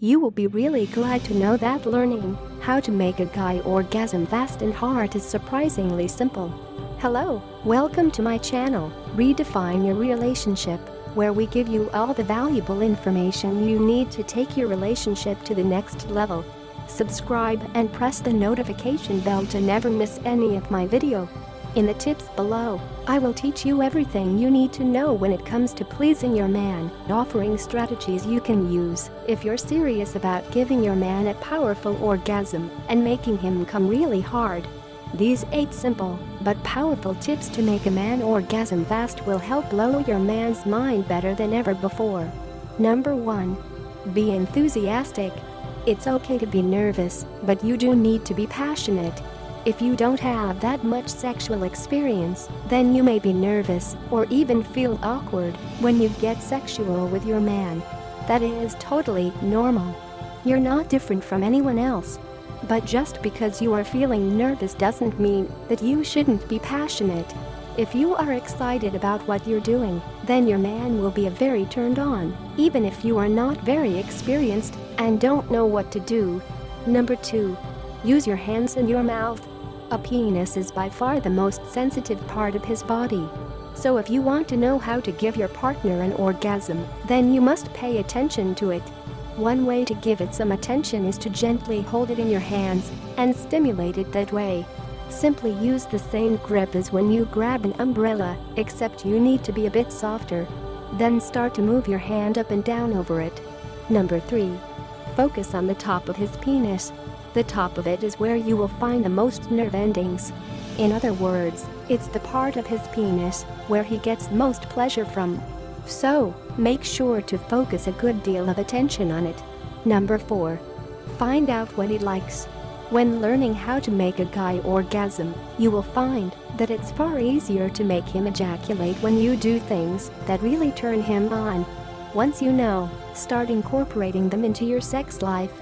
You will be really glad to know that learning how to make a guy orgasm fast and hard is surprisingly simple. Hello, welcome to my channel, Redefine Your Relationship, where we give you all the valuable information you need to take your relationship to the next level. Subscribe and press the notification bell to never miss any of my video. In the tips below, I will teach you everything you need to know when it comes to pleasing your man, offering strategies you can use if you're serious about giving your man a powerful orgasm and making him come really hard. These 8 simple but powerful tips to make a man orgasm fast will help blow your man's mind better than ever before. Number 1. Be enthusiastic. It's okay to be nervous, but you do need to be passionate. If you don't have that much sexual experience, then you may be nervous or even feel awkward when you get sexual with your man. That is totally normal. You're not different from anyone else. But just because you are feeling nervous doesn't mean that you shouldn't be passionate. If you are excited about what you're doing, then your man will be very turned on, even if you are not very experienced and don't know what to do. Number 2. Use your hands and your mouth. A penis is by far the most sensitive part of his body. So if you want to know how to give your partner an orgasm, then you must pay attention to it. One way to give it some attention is to gently hold it in your hands and stimulate it that way. Simply use the same grip as when you grab an umbrella, except you need to be a bit softer. Then start to move your hand up and down over it. Number 3. Focus on the top of his penis. The top of it is where you will find the most nerve endings. In other words, it's the part of his penis where he gets most pleasure from. So, make sure to focus a good deal of attention on it. Number 4. Find out what he likes. When learning how to make a guy orgasm, you will find that it's far easier to make him ejaculate when you do things that really turn him on. Once you know, start incorporating them into your sex life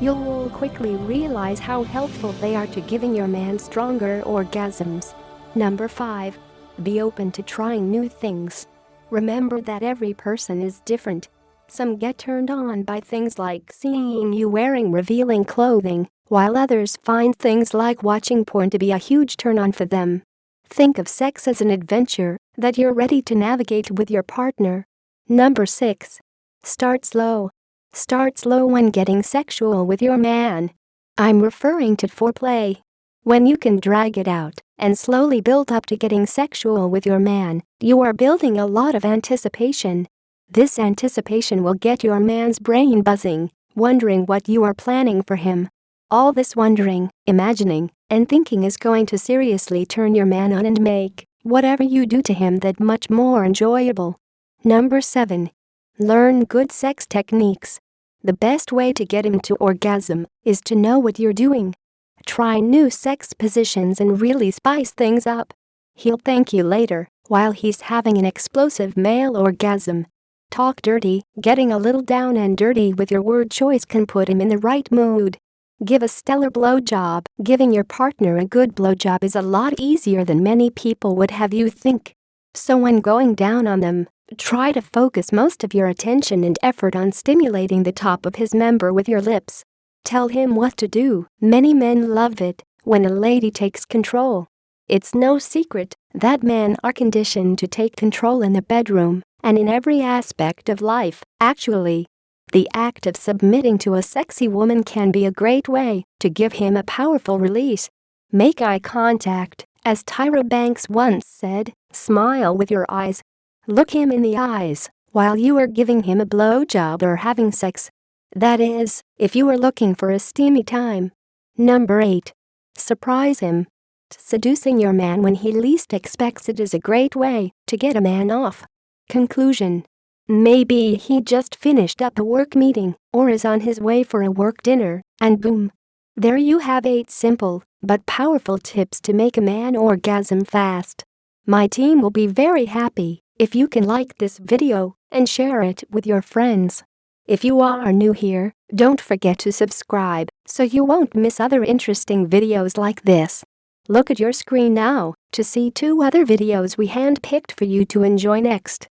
You'll quickly realize how helpful they are to giving your man stronger orgasms. Number 5. Be open to trying new things. Remember that every person is different. Some get turned on by things like seeing you wearing revealing clothing, while others find things like watching porn to be a huge turn on for them. Think of sex as an adventure that you're ready to navigate with your partner. Number 6. Start slow. Start slow when getting sexual with your man. I'm referring to foreplay. When you can drag it out and slowly build up to getting sexual with your man, you are building a lot of anticipation. This anticipation will get your man's brain buzzing, wondering what you are planning for him. All this wondering, imagining, and thinking is going to seriously turn your man on and make whatever you do to him that much more enjoyable. Number 7. Learn good sex techniques. The best way to get him to orgasm is to know what you're doing. Try new sex positions and really spice things up. He'll thank you later while he's having an explosive male orgasm. Talk dirty, getting a little down and dirty with your word choice can put him in the right mood. Give a stellar blowjob. Giving your partner a good blowjob is a lot easier than many people would have you think. So when going down on them, Try to focus most of your attention and effort on stimulating the top of his member with your lips. Tell him what to do. Many men love it when a lady takes control. It's no secret that men are conditioned to take control in the bedroom and in every aspect of life, actually. The act of submitting to a sexy woman can be a great way to give him a powerful release. Make eye contact, as Tyra Banks once said, smile with your eyes Look him in the eyes while you are giving him a blowjob or having sex. That is, if you are looking for a steamy time. Number 8. Surprise him. Seducing your man when he least expects it is a great way to get a man off. Conclusion. Maybe he just finished up a work meeting or is on his way for a work dinner, and boom. There you have 8 simple but powerful tips to make a man orgasm fast. My team will be very happy if you can like this video and share it with your friends. If you are new here, don't forget to subscribe so you won't miss other interesting videos like this. Look at your screen now to see two other videos we handpicked for you to enjoy next.